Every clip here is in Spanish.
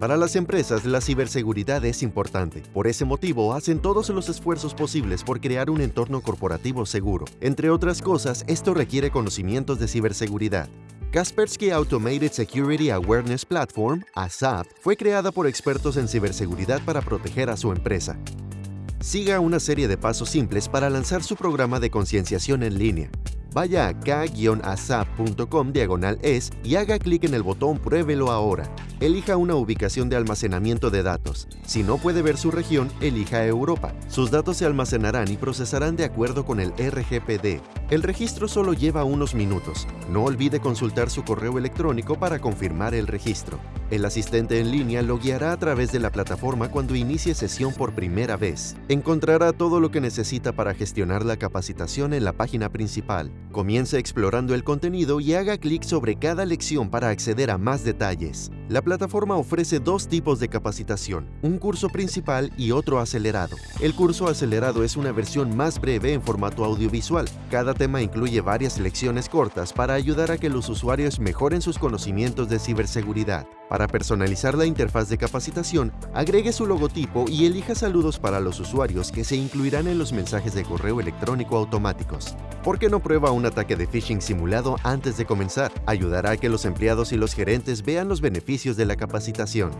Para las empresas, la ciberseguridad es importante. Por ese motivo, hacen todos los esfuerzos posibles por crear un entorno corporativo seguro. Entre otras cosas, esto requiere conocimientos de ciberseguridad. Kaspersky Automated Security Awareness Platform, ASAP, fue creada por expertos en ciberseguridad para proteger a su empresa. Siga una serie de pasos simples para lanzar su programa de concienciación en línea. Vaya a k-asap.com diagonal es y haga clic en el botón Pruébelo ahora. Elija una ubicación de almacenamiento de datos. Si no puede ver su región, elija Europa. Sus datos se almacenarán y procesarán de acuerdo con el RGPD. El registro solo lleva unos minutos. No olvide consultar su correo electrónico para confirmar el registro. El asistente en línea lo guiará a través de la plataforma cuando inicie sesión por primera vez. Encontrará todo lo que necesita para gestionar la capacitación en la página principal. Comience explorando el contenido y haga clic sobre cada lección para acceder a más detalles. La plataforma ofrece dos tipos de capacitación, un curso principal y otro acelerado. El curso acelerado es una versión más breve en formato audiovisual. Cada tema incluye varias lecciones cortas para ayudar a que los usuarios mejoren sus conocimientos de ciberseguridad. Para personalizar la interfaz de capacitación, agregue su logotipo y elija saludos para los usuarios que se incluirán en los mensajes de correo electrónico automáticos. ¿Por qué no prueba un ataque de phishing simulado antes de comenzar? Ayudará a que los empleados y los gerentes vean los beneficios de la capacitación.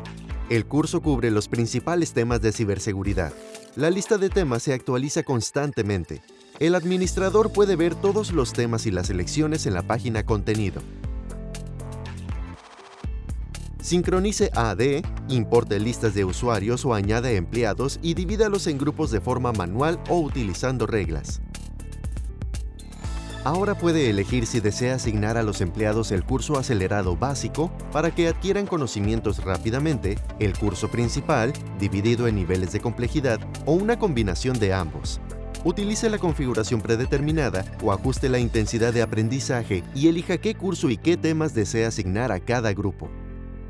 El curso cubre los principales temas de ciberseguridad. La lista de temas se actualiza constantemente. El administrador puede ver todos los temas y las selecciones en la página Contenido. Sincronice AD, importe listas de usuarios o añade empleados y divídalos en grupos de forma manual o utilizando reglas. Ahora puede elegir si desea asignar a los empleados el curso acelerado básico para que adquieran conocimientos rápidamente, el curso principal, dividido en niveles de complejidad, o una combinación de ambos. Utilice la configuración predeterminada o ajuste la intensidad de aprendizaje y elija qué curso y qué temas desea asignar a cada grupo.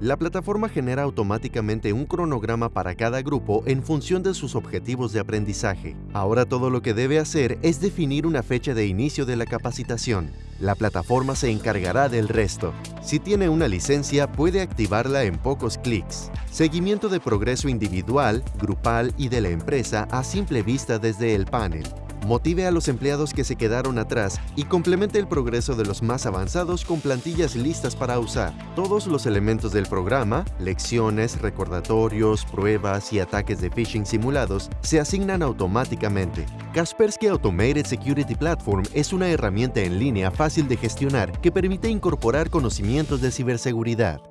La plataforma genera automáticamente un cronograma para cada grupo en función de sus objetivos de aprendizaje. Ahora todo lo que debe hacer es definir una fecha de inicio de la capacitación. La plataforma se encargará del resto. Si tiene una licencia, puede activarla en pocos clics. Seguimiento de progreso individual, grupal y de la empresa a simple vista desde el panel motive a los empleados que se quedaron atrás y complemente el progreso de los más avanzados con plantillas listas para usar. Todos los elementos del programa, lecciones, recordatorios, pruebas y ataques de phishing simulados se asignan automáticamente. Kaspersky Automated Security Platform es una herramienta en línea fácil de gestionar que permite incorporar conocimientos de ciberseguridad.